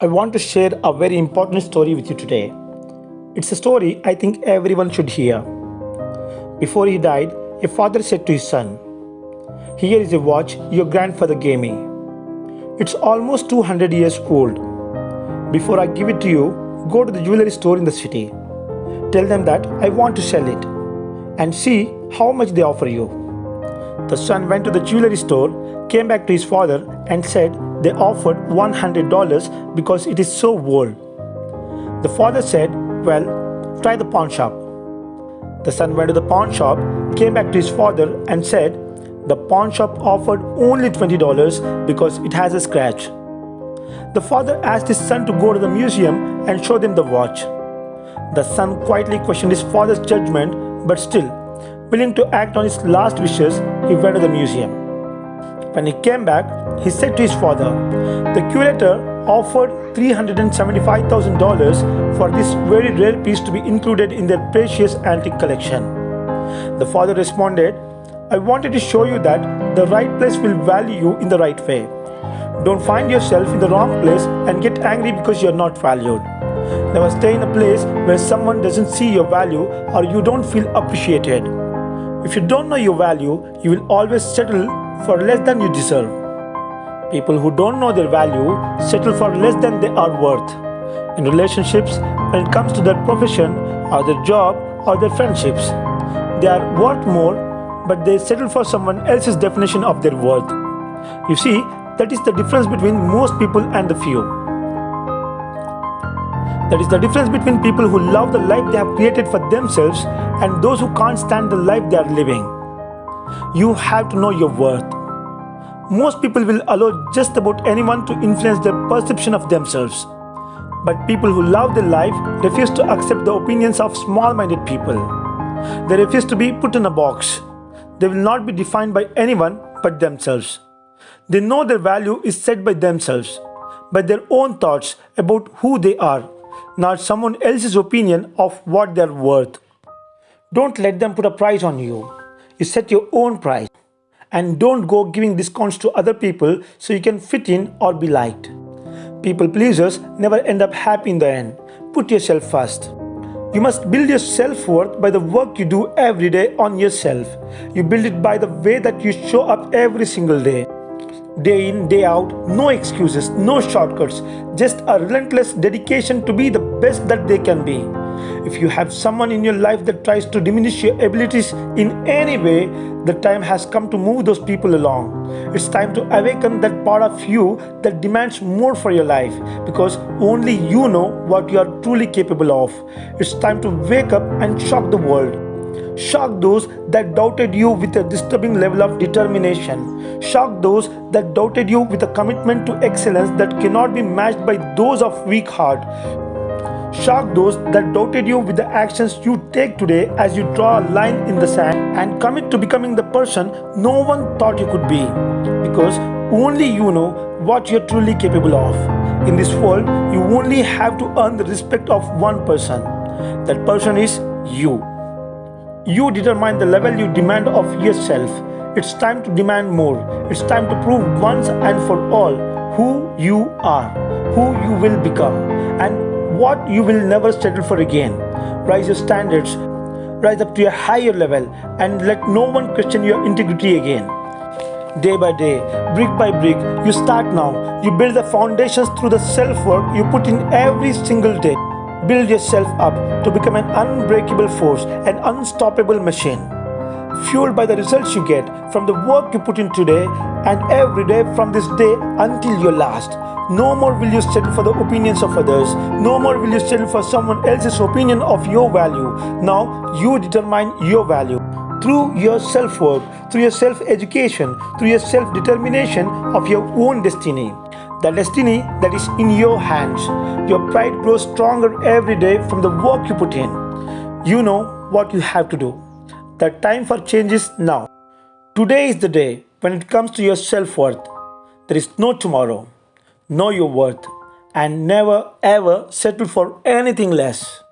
I want to share a very important story with you today. It's a story I think everyone should hear. Before he died, a father said to his son, Here is a watch your grandfather gave me. It's almost 200 years old. Before I give it to you, go to the jewelry store in the city. Tell them that I want to sell it and see how much they offer you. The son went to the jewelry store, came back to his father, and said they offered $100 because it is so old. The father said, Well, try the pawn shop. The son went to the pawn shop, came back to his father, and said, The pawn shop offered only $20 because it has a scratch. The father asked his son to go to the museum and show them the watch. The son quietly questioned his father's judgment, but still, willing to act on his last wishes, he went to the museum. When he came back, he said to his father, The curator offered $375,000 for this very rare piece to be included in their precious antique collection. The father responded, I wanted to show you that the right place will value you in the right way. Don't find yourself in the wrong place and get angry because you're not valued. Never stay in a place where someone doesn't see your value or you don't feel appreciated. If you don't know your value, you will always settle for less than you deserve. People who don't know their value settle for less than they are worth. In relationships, when it comes to their profession or their job or their friendships, they are worth more, but they settle for someone else's definition of their worth. You see, that is the difference between most people and the few. That is the difference between people who love the life they have created for themselves and those who can't stand the life they are living. You have to know your worth. Most people will allow just about anyone to influence their perception of themselves. But people who love their life refuse to accept the opinions of small minded people. They refuse to be put in a box. They will not be defined by anyone but themselves. They know their value is set by themselves, by their own thoughts about who they are, not someone else's opinion of what they're worth. Don't let them put a price on you. You set your own price and don't go giving discounts to other people so you can fit in or be liked. People pleasers never end up happy in the end. Put yourself first. You must build your self worth by the work you do every day on yourself. You build it by the way that you show up every single day. Day in, day out, no excuses, no shortcuts, just a relentless dedication to be the best that they can be. If you have someone in your life that tries to diminish your abilities in any way, the time has come to move those people along. It's time to awaken that part of you that demands more for your life because only you know what you are truly capable of. It's time to wake up and shock the world. Shock those that doubted you with a disturbing level of determination. Shock those that doubted you with a commitment to excellence that cannot be matched by those of weak heart. Shock those that doubted you with the actions you take today as you draw a line in the sand and commit to becoming the person no one thought you could be. Because only you know what you're truly capable of. In this world, you only have to earn the respect of one person. That person is you. You determine the level you demand of yourself. It's time to demand more. It's time to prove once and for all who you are, who you will become, and what you will never settle for again. Rise your standards, rise up to a higher level, and let no one question your integrity again. Day by day, brick by brick, you start now. You build the foundations through the self work you put in every single day. Build yourself up to become an unbreakable force, an unstoppable machine. Fueled by the results you get from the work you put in today and every day from this day until your last. No more will you settle for the opinions of others. No more will you settle for someone else's opinion of your value. Now you determine your value through your self work, through your self education, through your self determination of your own destiny. The destiny that is in your hands. Your pride grows stronger every day from the work you put in. You know what you have to do. The time for change is now. Today is the day when it comes to your self worth. There is no tomorrow know your worth and never ever settle for anything less.